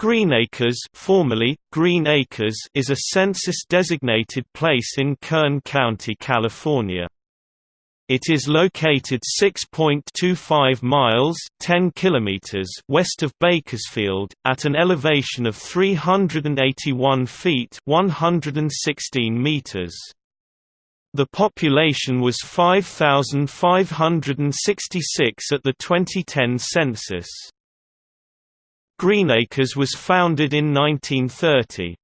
Greenacres formerly, Green Acres is a census-designated place in Kern County, California. It is located 6.25 miles 10 kilometers west of Bakersfield, at an elevation of 381 feet 116 meters. The population was 5,566 at the 2010 census. Greenacres was founded in 1930.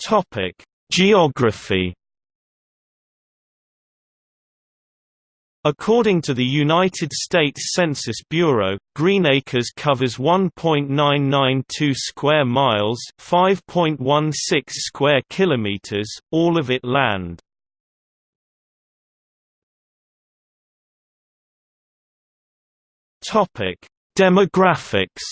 Topic: Geography. According to the United States Census Bureau, Greenacres covers 1.992 square miles, 5.16 square kilometers, all of it land. Topic: Demographics.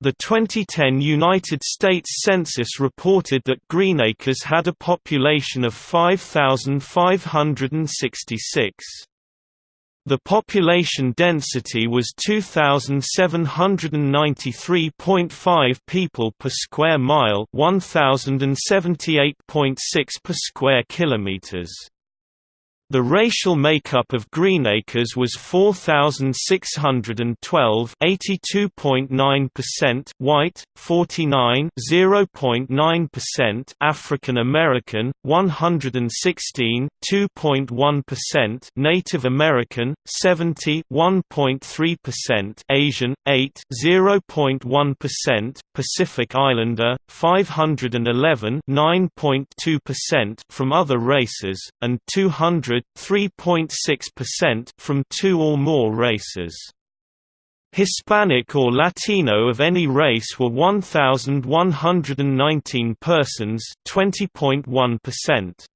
The 2010 United States Census reported that Greenacres had a population of 5,566. The population density was 2793.5 people per square mile, 1078.6 per square kilometers. The racial makeup of Greenacres was 4612 82.9% white, 49 0.9% African American, 116 2.1% Native American, 70 1.3% Asian, 8 0.1% Pacific Islander, 511 9.2% from other races, and 200 3.6% from two or more races. Hispanic or Latino of any race were 1,119 persons 20.1%.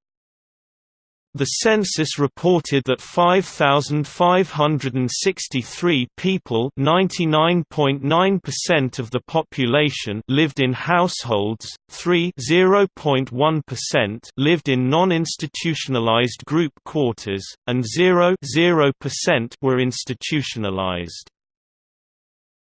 The census reported that 5,563 people (99.9% of the population) lived in households, 3 (0.1%) lived in non-institutionalized group quarters, and 0 0% were institutionalized.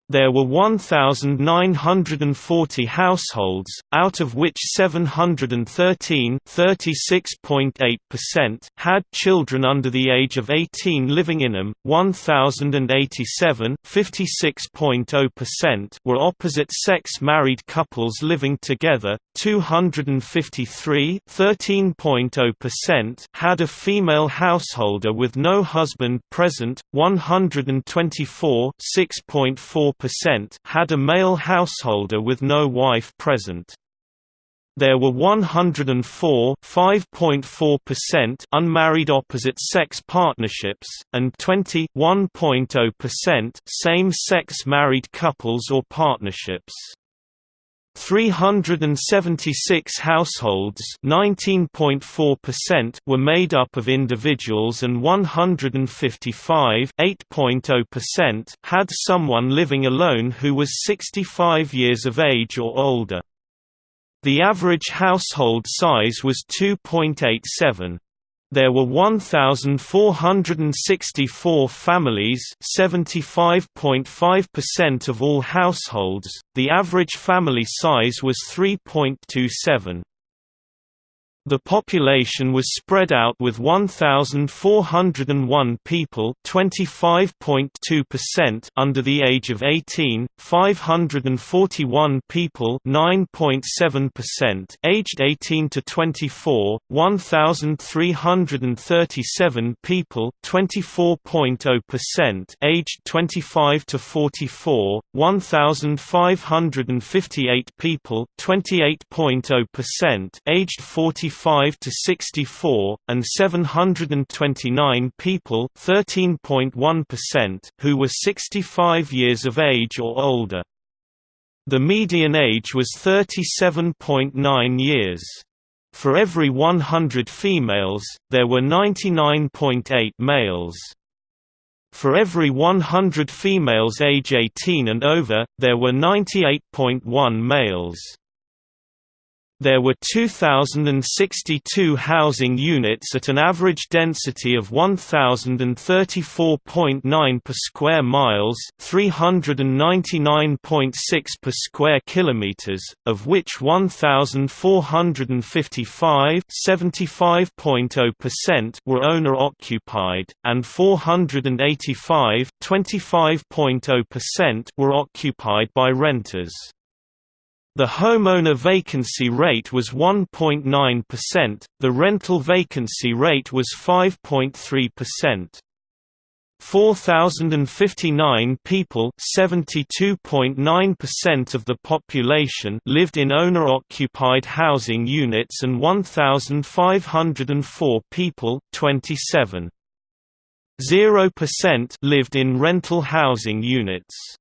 There were 1,940 households, out of which 713 (36.8%) had children under the age of 18 living in them, 1,087 (56.0%) were opposite-sex married couples living together, 253 (13.0%) had a female householder with no husband present, 124 6.4 percent had a male householder with no wife present. There were 104 5.4% unmarried opposite-sex partnerships, and 20 1.0% same-sex married couples or partnerships. 376 households (19.4%) were made up of individuals and 155 (8.0%) had someone living alone who was 65 years of age or older. The average household size was 2.87. There were 1,464 families 75.5% of all households, the average family size was 3.27. The population was spread out with 1,401 people under the age of 18, 541 people aged 18 to 24, 1,337 people (24.0%) aged 25 to 44, 1,558 people (28.0%) aged 45 55 to 64, and 729 people 13.1% who were 65 years of age or older. The median age was 37.9 years. For every 100 females, there were 99.8 males. For every 100 females age 18 and over, there were 98.1 males. There were 2,062 housing units at an average density of 1,034.9 per square miles 399.6 per square kilometers, of which 1,455 75.0% were owner-occupied, and 485 25.0% were occupied by renters. The homeowner vacancy rate was 1.9%, the rental vacancy rate was 5.3%. 4,059 people (72.9% of the population) lived in owner-occupied housing units and 1,504 people (27.0%) lived in rental housing units.